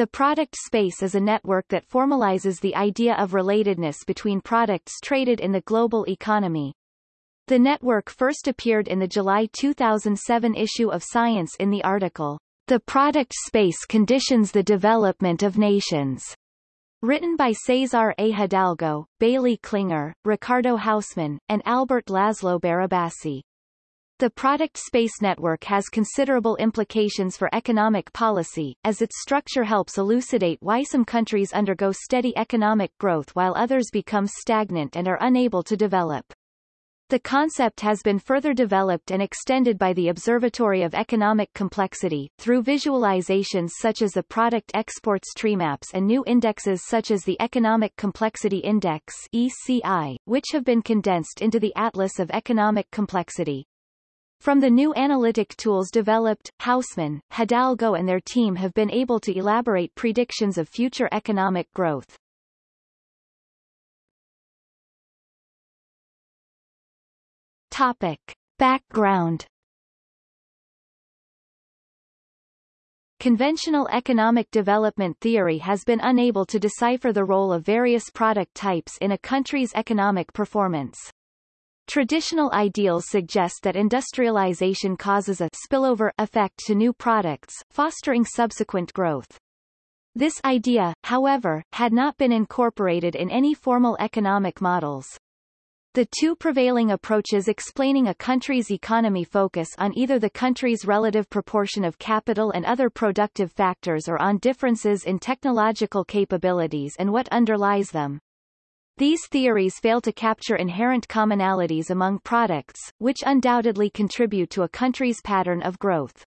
The product space is a network that formalizes the idea of relatedness between products traded in the global economy. The network first appeared in the July 2007 issue of Science in the article, The Product Space Conditions the Development of Nations. Written by Cesar A. Hidalgo, Bailey Klinger, Ricardo Hausmann, and Albert Laszlo Barabasi. The product space network has considerable implications for economic policy, as its structure helps elucidate why some countries undergo steady economic growth while others become stagnant and are unable to develop. The concept has been further developed and extended by the Observatory of Economic Complexity, through visualizations such as the Product Exports Tree Maps and new indexes such as the Economic Complexity Index ECI, which have been condensed into the Atlas of Economic Complexity. From the new analytic tools developed, Hausmann, Hidalgo and their team have been able to elaborate predictions of future economic growth. Topic. Background Conventional economic development theory has been unable to decipher the role of various product types in a country's economic performance. Traditional ideals suggest that industrialization causes a spillover effect to new products, fostering subsequent growth. This idea, however, had not been incorporated in any formal economic models. The two prevailing approaches explaining a country's economy focus on either the country's relative proportion of capital and other productive factors or on differences in technological capabilities and what underlies them. These theories fail to capture inherent commonalities among products, which undoubtedly contribute to a country's pattern of growth.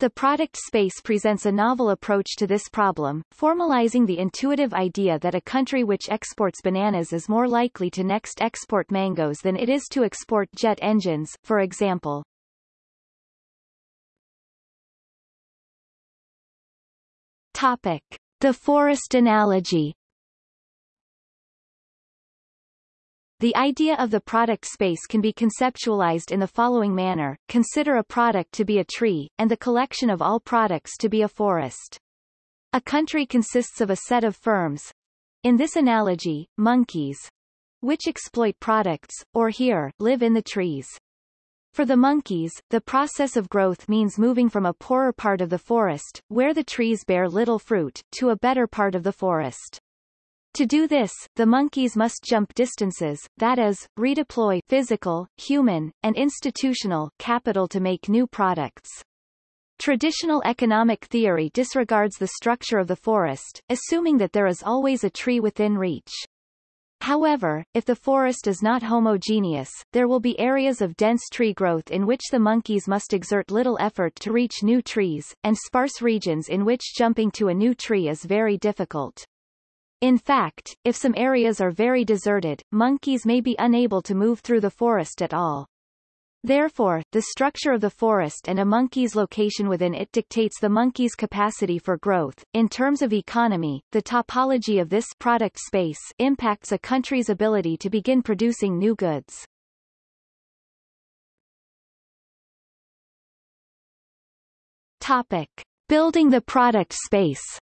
The product space presents a novel approach to this problem, formalizing the intuitive idea that a country which exports bananas is more likely to next export mangoes than it is to export jet engines, for example. Topic. The forest analogy The idea of the product space can be conceptualized in the following manner. Consider a product to be a tree, and the collection of all products to be a forest. A country consists of a set of firms, in this analogy, monkeys, which exploit products, or here, live in the trees. For the monkeys, the process of growth means moving from a poorer part of the forest, where the trees bear little fruit, to a better part of the forest. To do this, the monkeys must jump distances, that is, redeploy physical, human, and institutional capital to make new products. Traditional economic theory disregards the structure of the forest, assuming that there is always a tree within reach. However, if the forest is not homogeneous, there will be areas of dense tree growth in which the monkeys must exert little effort to reach new trees, and sparse regions in which jumping to a new tree is very difficult. In fact, if some areas are very deserted, monkeys may be unable to move through the forest at all. Therefore, the structure of the forest and a monkey's location within it dictates the monkey's capacity for growth. In terms of economy, the topology of this product space impacts a country's ability to begin producing new goods. Topic. Building the product space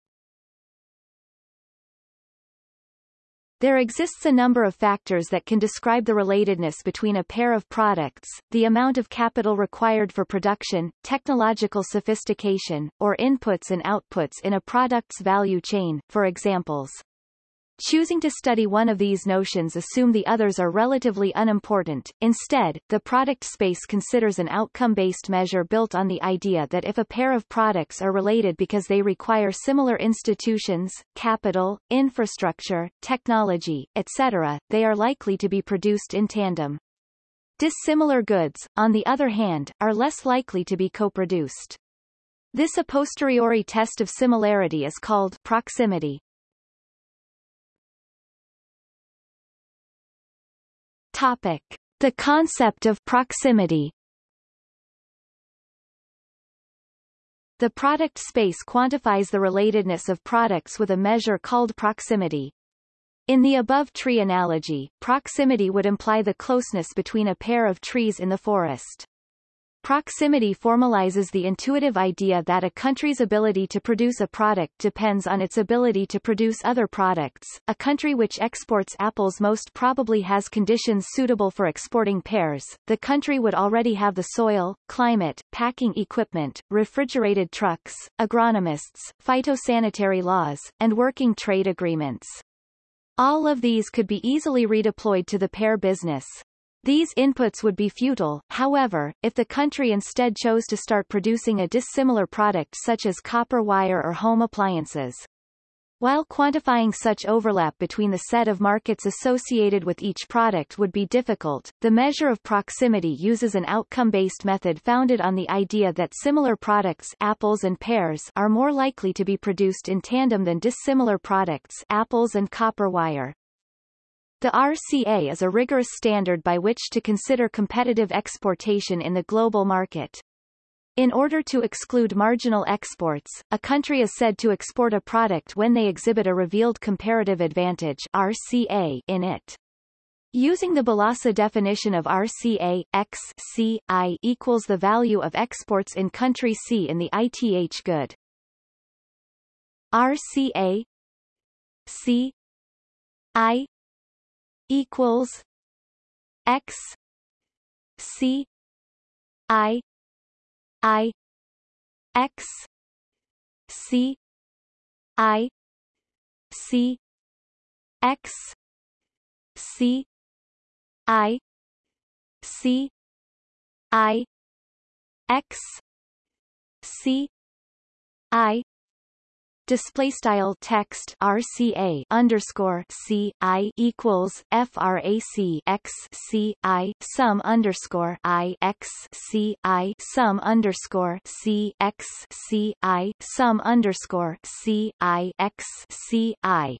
There exists a number of factors that can describe the relatedness between a pair of products, the amount of capital required for production, technological sophistication, or inputs and outputs in a product's value chain, for examples. Choosing to study one of these notions assume the others are relatively unimportant. Instead, the product space considers an outcome-based measure built on the idea that if a pair of products are related because they require similar institutions, capital, infrastructure, technology, etc., they are likely to be produced in tandem. Dissimilar goods, on the other hand, are less likely to be co-produced. This a posteriori test of similarity is called proximity. Topic. The concept of proximity The product space quantifies the relatedness of products with a measure called proximity. In the above tree analogy, proximity would imply the closeness between a pair of trees in the forest. Proximity formalizes the intuitive idea that a country's ability to produce a product depends on its ability to produce other products. A country which exports apples most probably has conditions suitable for exporting pears. The country would already have the soil, climate, packing equipment, refrigerated trucks, agronomists, phytosanitary laws, and working trade agreements. All of these could be easily redeployed to the pear business. These inputs would be futile, however, if the country instead chose to start producing a dissimilar product such as copper wire or home appliances. While quantifying such overlap between the set of markets associated with each product would be difficult, the measure of proximity uses an outcome-based method founded on the idea that similar products apples and pears are more likely to be produced in tandem than dissimilar products apples and copper wire. The RCA is a rigorous standard by which to consider competitive exportation in the global market. In order to exclude marginal exports, a country is said to export a product when they exhibit a revealed comparative advantage RCA in it. Using the Balassa definition of RCA, X C I equals the value of exports in country C in the ITH good. RCA C I equals X C I I X C I C X C I C I X C I display style text RCA underscore C I equals frac x C I sum underscore I x C I sum underscore C x C I sum underscore C I x C I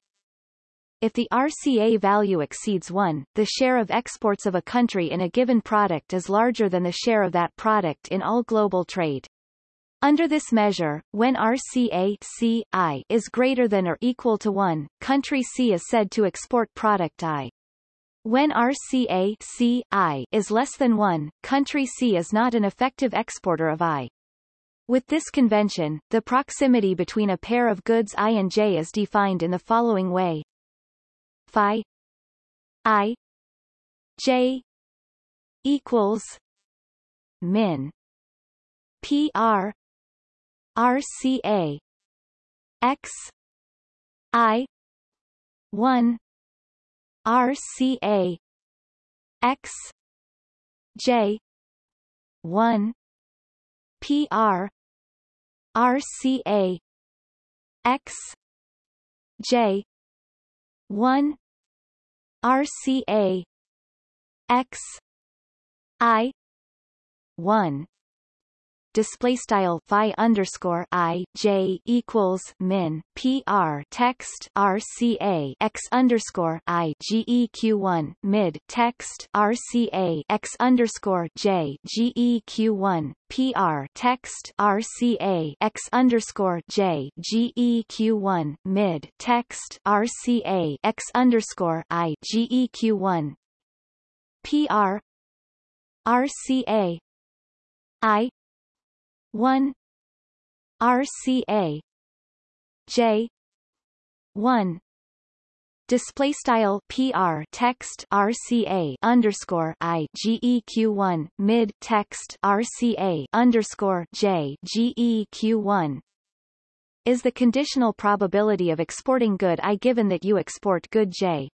if the RCA value exceeds 1, the share of exports of a country in a given product is larger than the share of that product in all global trade. Under this measure, when RCA C I is greater than or equal to 1, country C is said to export product I. When RCA C I is less than 1, country C is not an effective exporter of I. With this convention, the proximity between a pair of goods I and J is defined in the following way. Phi I J equals min PR RCA X I one RCA X J one PR RCA X J one RCA X I one display style phi underscore i j equals min pr text rca x underscore i geq one mid text rca x underscore j geq one PR text RCA X underscore J GEQ one mid text RCA X underscore I GEQ one PR RCA I 1 RCA J 1 display style PR text RCA underscore I GEQ one mid text RCA underscore J GEQ one. Is the conditional probability of exporting good I given that you export good J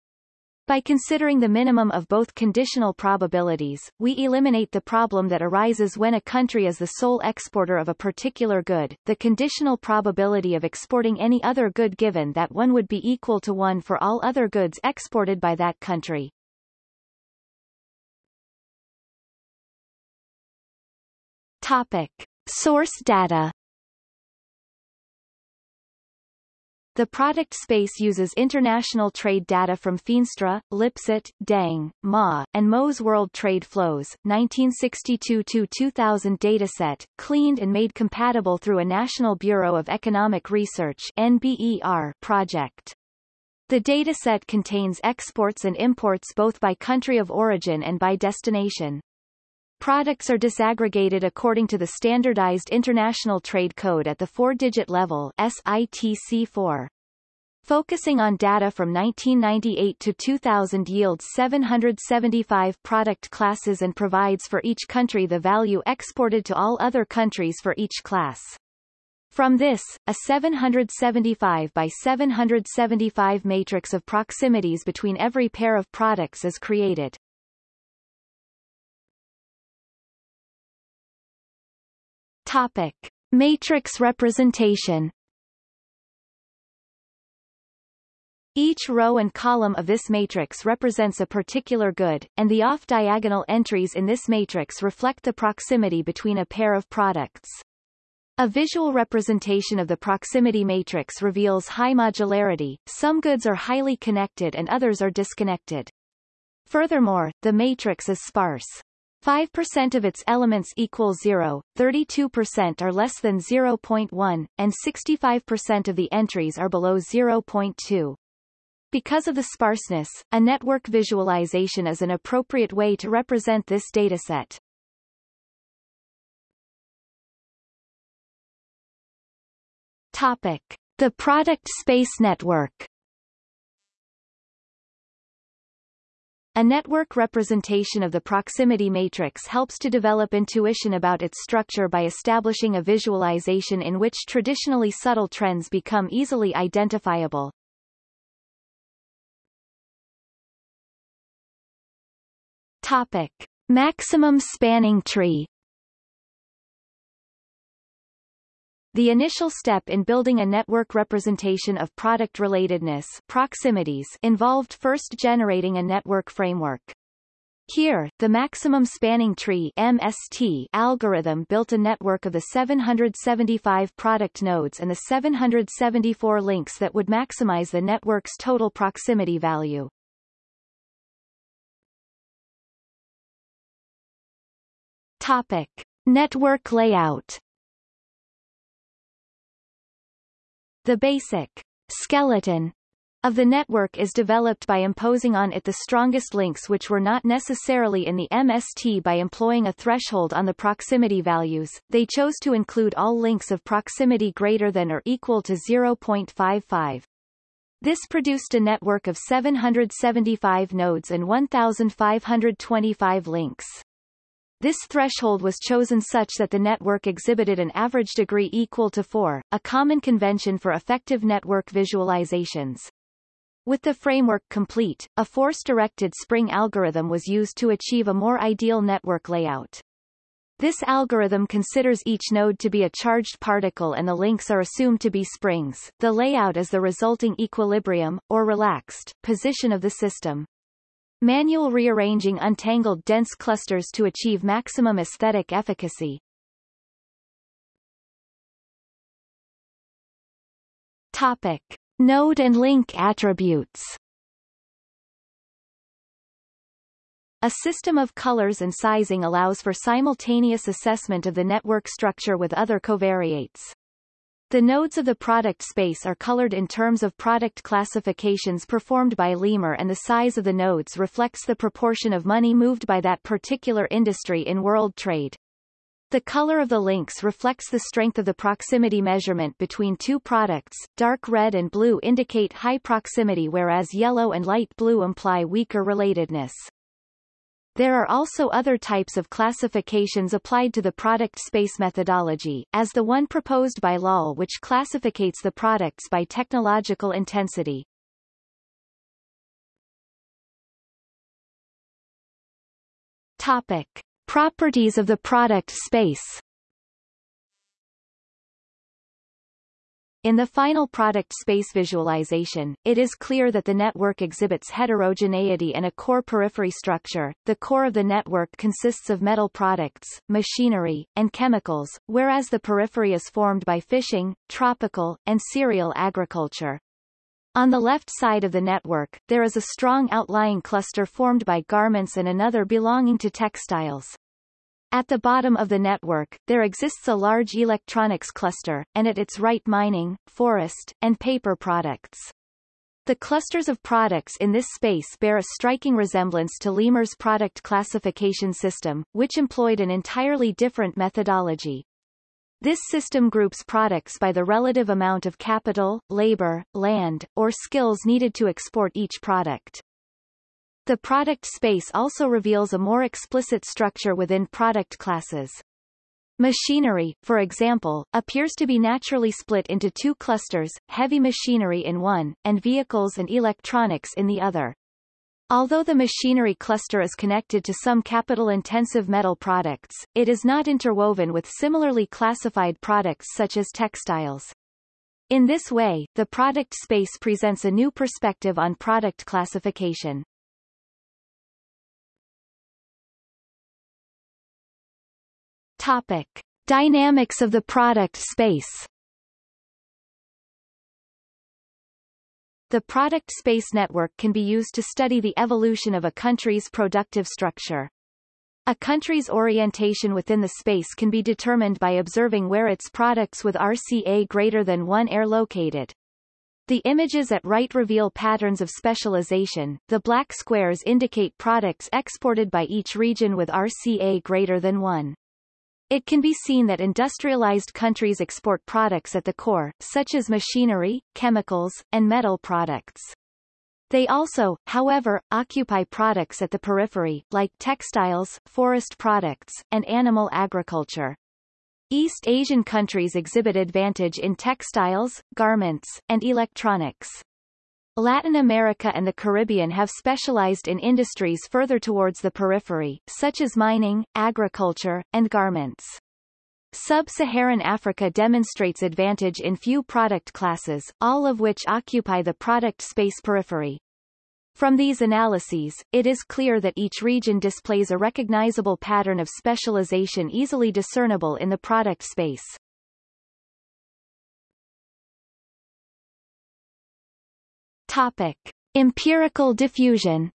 by considering the minimum of both conditional probabilities, we eliminate the problem that arises when a country is the sole exporter of a particular good, the conditional probability of exporting any other good given that one would be equal to 1 for all other goods exported by that country. Topic. Source data The product space uses international trade data from Feenstra, Lipsey, Deng, Ma, and Mo's World Trade Flows, 1962-2000 dataset, cleaned and made compatible through a National Bureau of Economic Research NBER project. The dataset contains exports and imports both by country of origin and by destination. Products are disaggregated according to the Standardized International Trade Code at the four-digit level SITC4. Focusing on data from 1998 to 2000 yields 775 product classes and provides for each country the value exported to all other countries for each class. From this, a 775 by 775 matrix of proximities between every pair of products is created. Topic. Matrix representation Each row and column of this matrix represents a particular good, and the off-diagonal entries in this matrix reflect the proximity between a pair of products. A visual representation of the proximity matrix reveals high modularity, some goods are highly connected and others are disconnected. Furthermore, the matrix is sparse. 5% of its elements equal 0, 32% are less than 0.1, and 65% of the entries are below 0.2. Because of the sparseness, a network visualization is an appropriate way to represent this dataset. Topic. The product space network A network representation of the proximity matrix helps to develop intuition about its structure by establishing a visualization in which traditionally subtle trends become easily identifiable. Topic. Maximum spanning tree The initial step in building a network representation of product relatedness proximities involved first generating a network framework. Here, the maximum spanning tree MST algorithm built a network of the 775 product nodes and the 774 links that would maximize the network's total proximity value. Topic. Network layout The basic skeleton of the network is developed by imposing on it the strongest links which were not necessarily in the MST by employing a threshold on the proximity values. They chose to include all links of proximity greater than or equal to 0.55. This produced a network of 775 nodes and 1,525 links. This threshold was chosen such that the network exhibited an average degree equal to 4, a common convention for effective network visualizations. With the framework complete, a force-directed spring algorithm was used to achieve a more ideal network layout. This algorithm considers each node to be a charged particle and the links are assumed to be springs. The layout is the resulting equilibrium, or relaxed, position of the system. Manual rearranging untangled dense clusters to achieve maximum aesthetic efficacy. Topic. Node and link attributes A system of colors and sizing allows for simultaneous assessment of the network structure with other covariates. The nodes of the product space are colored in terms of product classifications performed by Leamer and the size of the nodes reflects the proportion of money moved by that particular industry in world trade. The color of the links reflects the strength of the proximity measurement between two products. Dark red and blue indicate high proximity whereas yellow and light blue imply weaker relatedness. There are also other types of classifications applied to the product space methodology, as the one proposed by Lall which classificates the products by technological intensity. Topic. Properties of the product space In the final product space visualization, it is clear that the network exhibits heterogeneity and a core periphery structure. The core of the network consists of metal products, machinery, and chemicals, whereas the periphery is formed by fishing, tropical, and cereal agriculture. On the left side of the network, there is a strong outlying cluster formed by garments and another belonging to textiles. At the bottom of the network, there exists a large electronics cluster, and at its right mining, forest, and paper products. The clusters of products in this space bear a striking resemblance to Leamer's product classification system, which employed an entirely different methodology. This system groups products by the relative amount of capital, labor, land, or skills needed to export each product. The product space also reveals a more explicit structure within product classes. Machinery, for example, appears to be naturally split into two clusters, heavy machinery in one, and vehicles and electronics in the other. Although the machinery cluster is connected to some capital-intensive metal products, it is not interwoven with similarly classified products such as textiles. In this way, the product space presents a new perspective on product classification. Topic. Dynamics of the product space The product space network can be used to study the evolution of a country's productive structure. A country's orientation within the space can be determined by observing where its products with RCA greater than 1 are located. The images at right reveal patterns of specialization. The black squares indicate products exported by each region with RCA greater than 1. It can be seen that industrialized countries export products at the core, such as machinery, chemicals, and metal products. They also, however, occupy products at the periphery, like textiles, forest products, and animal agriculture. East Asian countries exhibit advantage in textiles, garments, and electronics. Latin America and the Caribbean have specialized in industries further towards the periphery, such as mining, agriculture, and garments. Sub-Saharan Africa demonstrates advantage in few product classes, all of which occupy the product space periphery. From these analyses, it is clear that each region displays a recognizable pattern of specialization easily discernible in the product space. Topic. Empirical diffusion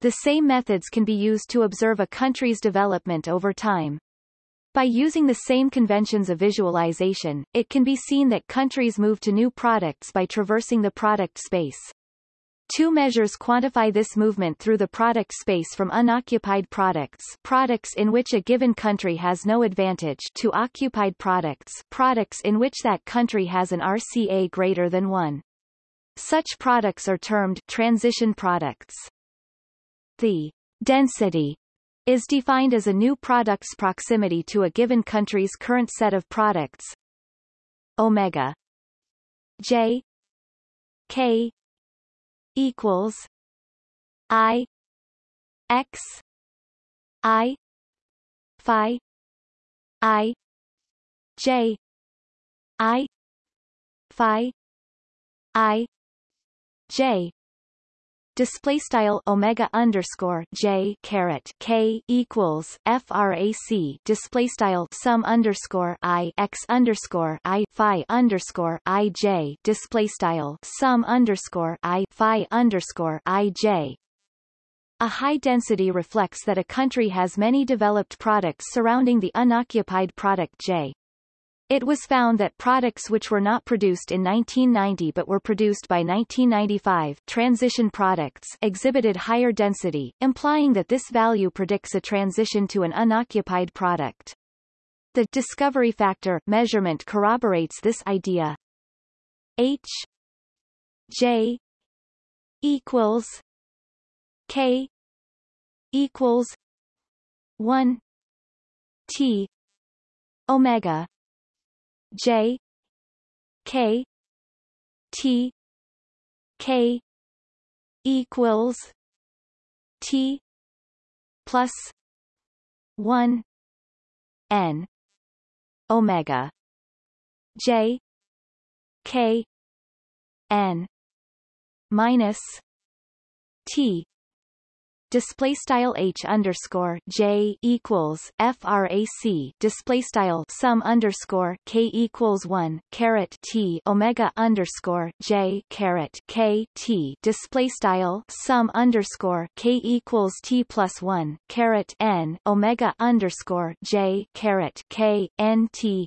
The same methods can be used to observe a country's development over time. By using the same conventions of visualization, it can be seen that countries move to new products by traversing the product space. Two measures quantify this movement through the product space from unoccupied products products in which a given country has no advantage to occupied products products in which that country has an RCA greater than 1. Such products are termed transition products. The density is defined as a new product's proximity to a given country's current set of products omega j k equals I X I Phi I J I Phi I J display style omega underscore j caret k equals frac display style sum underscore i x underscore i phi underscore i j display style sum underscore i phi underscore i j a high density reflects that a country has many developed products surrounding the unoccupied product J. It was found that products which were not produced in 1990 but were produced by 1995 transition products exhibited higher density, implying that this value predicts a transition to an unoccupied product. The discovery factor measurement corroborates this idea. H J equals K equals 1 T omega J K T K equals T plus one N Omega. J K N minus T display style h underscore j equals frac display style sum underscore k equals one caret t omega underscore j caret k t display style sum underscore k equals t plus one caret n omega underscore j caret k n t.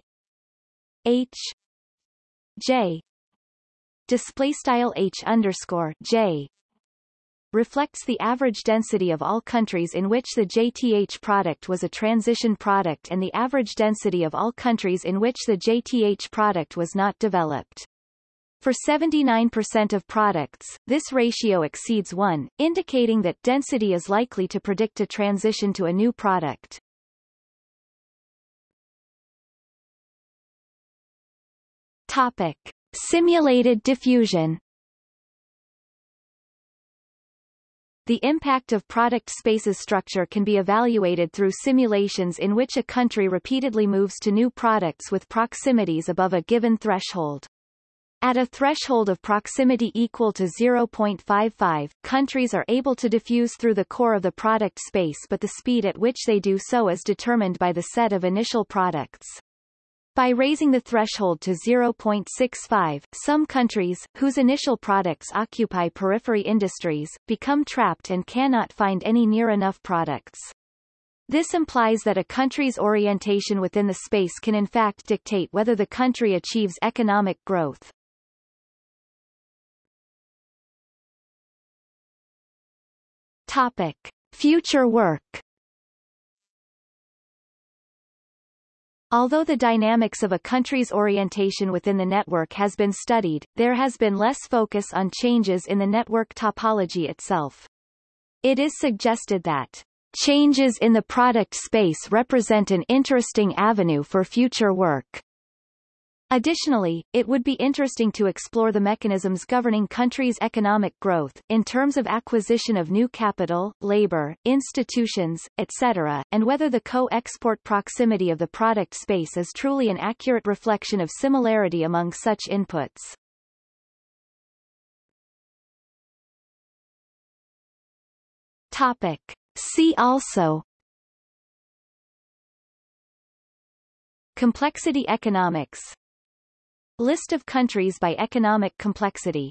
H j display style h underscore j reflects the average density of all countries in which the JTH product was a transition product and the average density of all countries in which the JTH product was not developed. For 79% of products, this ratio exceeds 1, indicating that density is likely to predict a transition to a new product. Topic. Simulated diffusion The impact of product space's structure can be evaluated through simulations in which a country repeatedly moves to new products with proximities above a given threshold. At a threshold of proximity equal to 0.55, countries are able to diffuse through the core of the product space but the speed at which they do so is determined by the set of initial products. By raising the threshold to 0.65, some countries, whose initial products occupy periphery industries, become trapped and cannot find any near enough products. This implies that a country's orientation within the space can in fact dictate whether the country achieves economic growth. Topic. Future work Although the dynamics of a country's orientation within the network has been studied, there has been less focus on changes in the network topology itself. It is suggested that changes in the product space represent an interesting avenue for future work. Additionally, it would be interesting to explore the mechanisms governing countries' economic growth, in terms of acquisition of new capital, labor, institutions, etc., and whether the co-export proximity of the product space is truly an accurate reflection of similarity among such inputs. Topic. See also Complexity economics List of countries by economic complexity